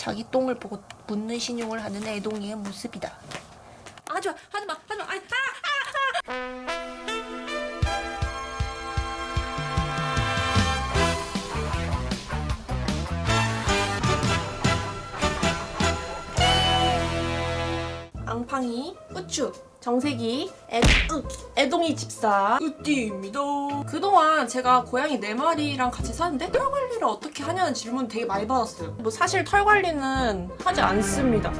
자기 똥을 보고 묻는 신용을 하는 애동이의 모습이다. 하지마, 하지마, 하지마. 아이, 아! 앙팡이, 우추, 애, 으, 애동이 집사 으띠입니다. 그동안 제가 고양이 4마리랑 같이 사는데 털 관리를 어떻게 하냐는 질문 되게 많이 받았어요. 뭐 사실 털 관리는 하지 않습니다.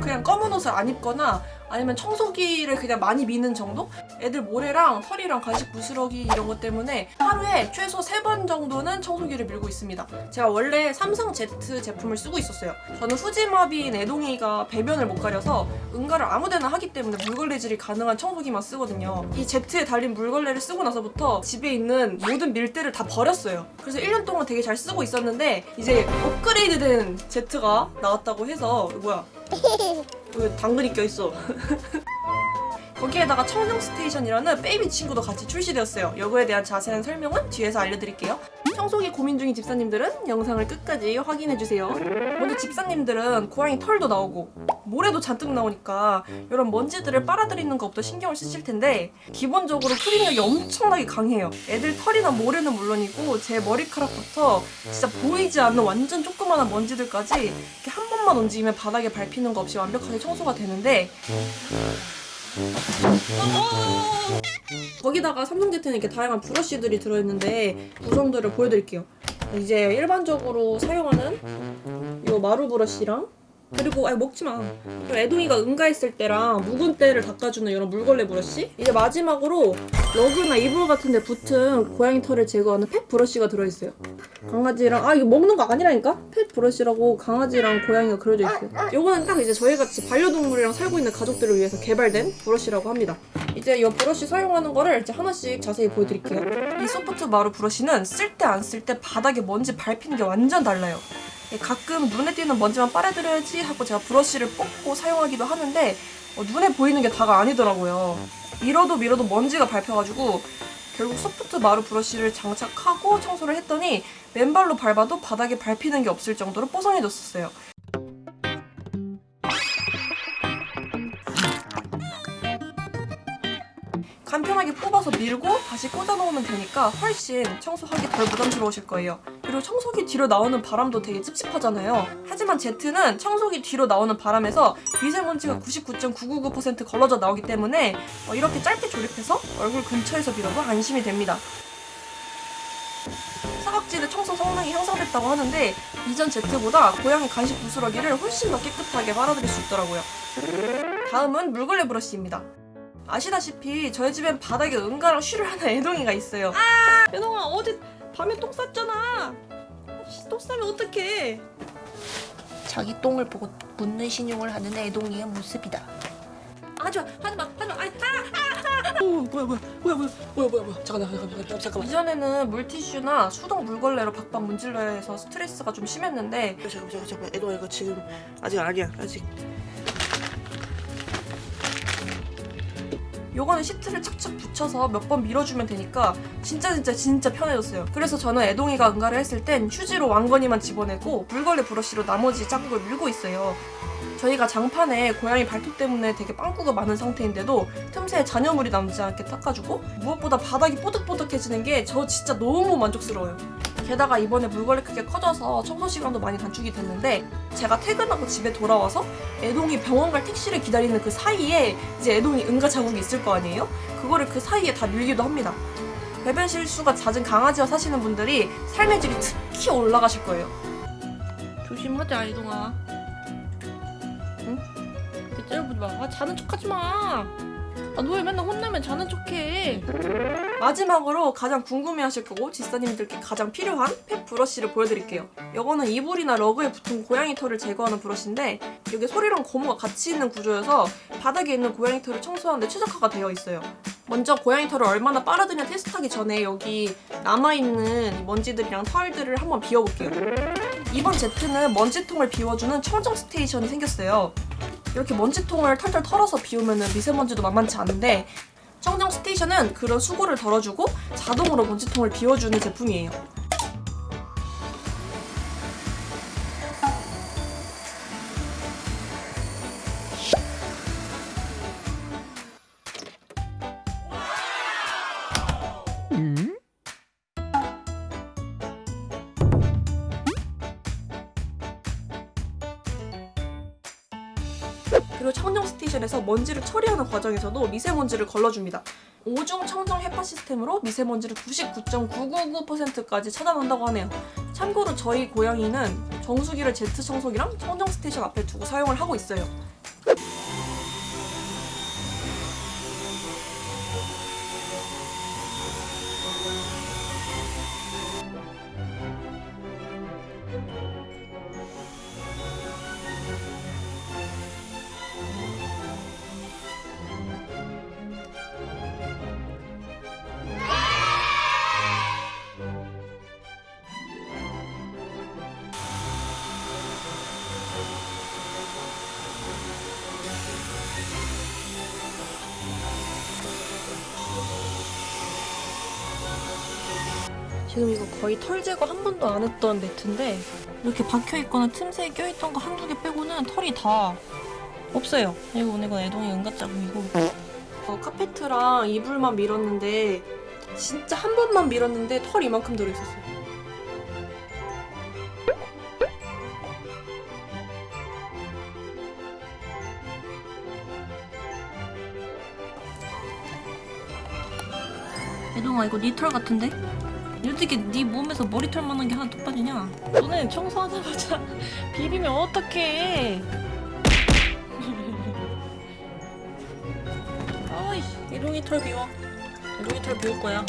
그냥 검은 옷을 안 입거나 아니면 청소기를 그냥 많이 미는 정도? 애들 모래랑 털이랑 간식 부스러기 이런 것 때문에 하루에 최소 3번 정도는 청소기를 밀고 있습니다. 제가 원래 삼성 Z 제품을 쓰고 있었어요. 저는 후지마비인 애동이가 배변을 못 가려서 응가를 아무데나 하기 때문에 물걸레질이 가능한 청소기만 쓰거든요. 이 Z에 달린 물걸레를 쓰고 나서부터 집에 있는 모든 밀대를 다 버렸어요. 그래서 1년 동안 되게 잘 쓰고 있었는데 이제 업그레이드된 Z가 나왔다고 해서 뭐야? 왜 당근이 껴있어? 거기에다가 청정 스테이션이라는 베이비 친구도 같이 출시되었어요. 이거에 대한 자세한 설명은 뒤에서 알려드릴게요. 청소기 고민 중인 집사님들은 영상을 끝까지 확인해주세요. 먼저 집사님들은 고양이 털도 나오고 모래도 잔뜩 나오니까 이런 먼지들을 빨아들이는 것부터 신경을 쓰실 텐데 기본적으로 흡입력이 엄청나게 강해요. 애들 털이나 모래는 물론이고 제 머리카락부터 진짜 보이지 않는 완전 조그마한 먼지들까지 이렇게 한 번만 움직이면 바닥에 밟히는 거 없이 완벽하게 청소가 되는데 거기다가 삼성제트는 이렇게 다양한 브러쉬들이 들어있는데 구성들을 보여드릴게요. 이제 일반적으로 사용하는 이 마루 브러쉬랑 그리고 아니 먹지 마. 그리고 애동이가 응가했을 때랑 묵은 때를 닦아주는 이런 물걸레 브러쉬. 이제 마지막으로 러그나 이불 같은 데 붙은 고양이 털을 제거하는 펫 브러쉬가 들어있어요. 강아지랑 아 이거 먹는 거 아니라니까? 펫 브러쉬라고 강아지랑 고양이가 그려져 있어요. 요거는 딱 이제 저희 같이 반려동물이랑 살고 있는 가족들을 위해서 개발된 브러쉬라고 합니다. 이제 이 브러쉬 사용하는 거를 이제 하나씩 자세히 보여드릴게요. 이 소프트 마루 브러쉬는 쓸 때 안 쓸 때 바닥에 먼지 밟히는 게 완전 달라요. 예, 가끔 눈에 띄는 먼지만 빨아들여야지 하고 제가 브러쉬를 뽑고 사용하기도 하는데 어, 눈에 보이는 게 다가 아니더라고요. 밀어도 밀어도 먼지가 밟혀가지고 결국 소프트 마루 브러쉬를 장착하고 청소를 했더니 맨발로 밟아도 바닥에 밟히는 게 없을 정도로 뽀송해졌었어요. 간편하게 뽑아서 밀고 다시 꽂아놓으면 되니까 훨씬 청소하기 덜 부담스러우실 거예요. 그리고 청소기 뒤로 나오는 바람도 되게 찝찝하잖아요. 하지만 제트는 청소기 뒤로 나오는 바람에서 미세먼지가 99.999% 걸러져 나오기 때문에 어, 이렇게 짧게 조립해서 얼굴 근처에서 밀어도 안심이 됩니다. 사각지대 청소 성능이 향상됐다고 하는데 이전 제트보다 고양이 간식 부스러기를 훨씬 더 깨끗하게 빨아들일 수 있더라고요. 다음은 물걸레 브러쉬입니다. 아시다시피 저희 집엔 바닥에 응가랑 쉬를 하는 애동이가 있어요. 아! 애동아 어제 밤에 똥 쌌잖아. 씨, 똥 싸면 어떡해. 자기 똥을 보고 묻는 신용을 하는 애동이의 모습이다. 하지마, 하지마, 하지마. 아이, 아! 어, 뭐야 뭐야 뭐야 뭐야 뭐야 뭐야 뭐야 잠깐만 잠깐만 잠깐만 이전에는 물티슈나 수동 물걸레로 박박 문질러야 해서 스트레스가 좀 심했는데 잠깐만 잠깐만 잠깐만 애동아 이거 지금 아직 아니야 아직 요거는 시트를 착착 붙여서 몇 번 밀어주면 되니까 진짜 진짜 진짜 편해졌어요. 그래서 저는 애동이가 응가를 했을 땐 휴지로 왕건이만 집어내고 물걸레 브러쉬로 나머지 자국을 밀고 있어요. 저희가 장판에 고양이 발톱 때문에 되게 빵꾸가 많은 상태인데도 틈새에 잔여물이 남지 않게 닦아주고 무엇보다 바닥이 뽀득뽀득해지는 게 저 진짜 너무 만족스러워요. 게다가 이번에 물걸레 크게 커져서 청소 시간도 많이 단축이 됐는데 제가 퇴근하고 집에 돌아와서 애동이 병원 갈 택시를 기다리는 그 사이에 이제 애동이 응가 자국이 있을 거 아니에요? 그거를 그 사이에 다 밀기도 합니다. 배변 실수가 잦은 강아지와 사시는 분들이 삶의 질이 특히 올라가실 거예요. 조심하자, 애동아. 응? 이렇게 째려보지 마. 아, 자는 척하지 마. 아, 너 왜 맨날 혼나면 자는 척해? 마지막으로 가장 궁금해하실 거고 지사님들께 가장 필요한 펫 브러쉬를 보여드릴게요. 이거는 이불이나 러그에 붙은 고양이 털을 제거하는 브러쉬인데 여기 소리랑 고무가 같이 있는 구조여서 바닥에 있는 고양이 털을 청소하는데 최적화가 되어 있어요. 먼저 고양이 털을 얼마나 빨아들냐 테스트하기 전에 여기 남아있는 이 먼지들이랑 털들을 한번 비워볼게요. 이번 제트는 먼지통을 비워주는 청정 스테이션이 생겼어요. 이렇게 먼지통을 털털 털어서 비우면 미세먼지도 만만치 않은데 청정 스테이션은 그런 수고를 덜어주고 자동으로 먼지통을 비워주는 제품이에요. 음. 스테이션에서 먼지를 처리하는 과정에서도 미세먼지를 걸러줍니다. 오중 청정 HEPA 시스템으로 미세먼지를 99.999%까지 차단한다고 하네요. 참고로 저희 고양이는 정수기를 제트 청소기랑 청정 스테이션 앞에 두고 사용을 하고 있어요. 지금 이거 거의 털 제거 한 번도 안 했던 매트인데 이렇게 박혀 있거나 틈새에 껴 있던 거 한두 개 빼고는 털이 다 없어요. 이거 오늘 이건 애동이 은가짝이고 어, 카페트랑 이불만 밀었는데 진짜 한 번만 밀었는데 털 이만큼 들어있었어요. 애동아 이거 네털 같은데? 어떻게 네 몸에서 머리털만한 게 하나 뚝 빠지냐? 너네 청소하자마자 비비면 어떡해? 아이, 이동이 털 비워. 이동이 털 비울 거야.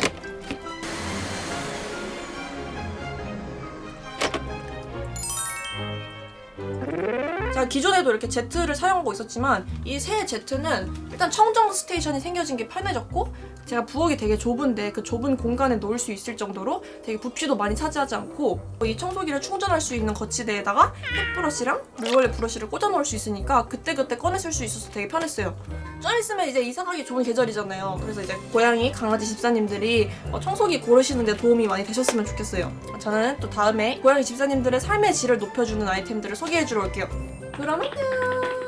자 기존에도 이렇게 제트를 사용하고 있었지만 이 새 제트는 일단 청정 스테이션이 생겨진 게 편해졌고 제가 부엌이 되게 좁은데 그 좁은 공간에 놓을 수 있을 정도로 되게 부피도 많이 차지하지 않고 이 청소기를 충전할 수 있는 거치대에다가 햇브러시랑 물걸레 브러쉬를 꽂아 놓을 수 있으니까 그때그때 꺼내 쓸 수 있어서 되게 편했어요. 좀 있으면 이제 이사 가기 좋은 계절이잖아요. 그래서 이제 고양이, 강아지 집사님들이 어, 청소기 고르시는데 도움이 많이 되셨으면 좋겠어요. 저는 또 다음에 고양이 집사님들의 삶의 질을 높여주는 아이템들을 소개해주러 올게요. 그럼 안녕!